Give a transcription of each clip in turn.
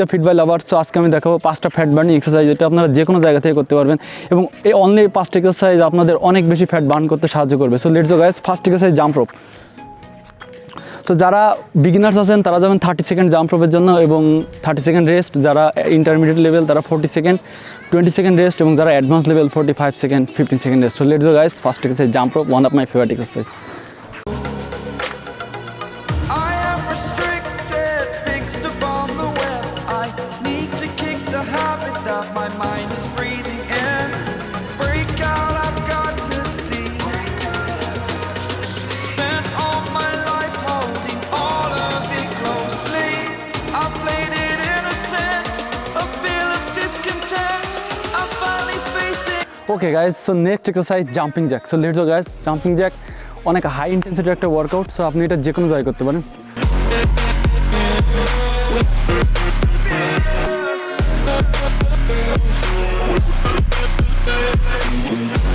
The fit by lover so আজকে আমি দেখাবো পাঁচটা ফ্যাট বার্নিং এক্সারসাইজ যেটা আপনারা যে কোনো জায়গা থেকে করতে পারবেন এবং এই অনলি পাঁচটা এক্সারসাইজ আপনাদের অনেক বেশি ফ্যাট বার্ন করতে সাহায্য করবে। So let's go guys first exercise jump rope তো যারা বিগিনার্স আছেন, তারা যাবেন থার্টি সেকেন্ড জাম্প রোপের জন্য এবং থার্টি সেকেন্ড রেস্ট যারা ইন্টারমিডিয়েট লেভেল তারা forty second twenty second rest এবং যারা advance level forty five second fifteen second rest so let's go guys first exercise jump rope one of my favourite exercise facing. Okay guys so next exercise jumping jack so let's go guys jumping jack অনেক high ইন্টেন্সিটির একটা workout so আপনি এটা যে কোনো জায়গায় করতে পারেন Burning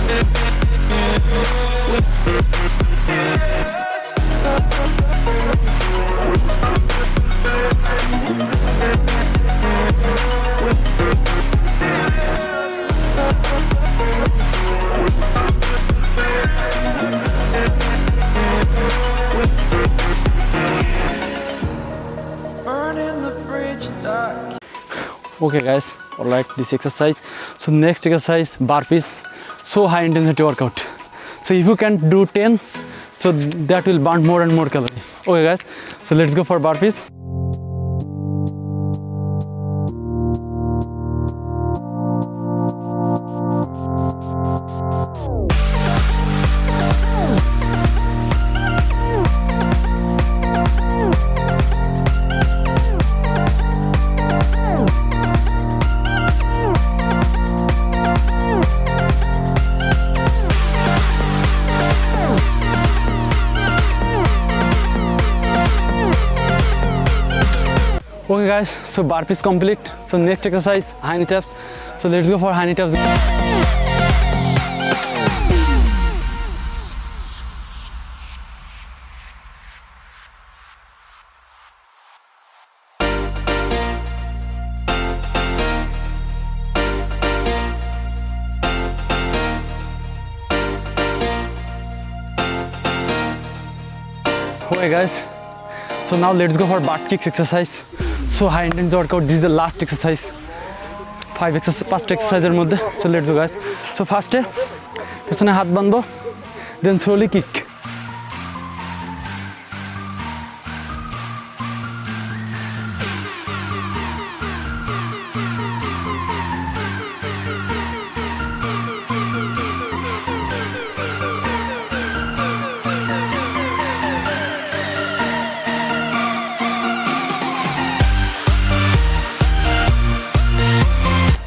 Okay guys all right this exercise. So next exercise burpees so high intensity workout. So if you can do 10 so that will burn more and more calorie. Okay guys so let's go for burpees okay guys. So burpees complete. So next exercise high knee taps. So let's go for high knee taps. Okay guys. So now let's go for butt kicks exercise high intense workout this is the last exercise. Five exercise পাঁচটা এক্সারসাইজের মধ্যে. So let's guys so ফার্স্টে পেছনে হাত বাঁধবো then slowly kick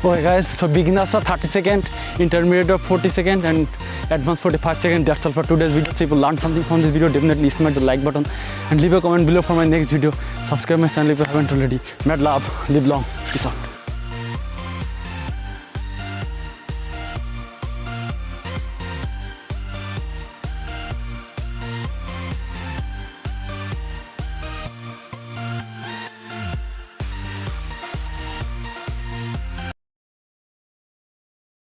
Okay guys, so beginners are 30 second, intermediate are 40 second and advanced 45 second. That's all for today's video. So if you learned something from this video, definitely smash the like button and leave a comment below for my next video. Subscribe my channel if you haven't already. Mad love, live long, peace out.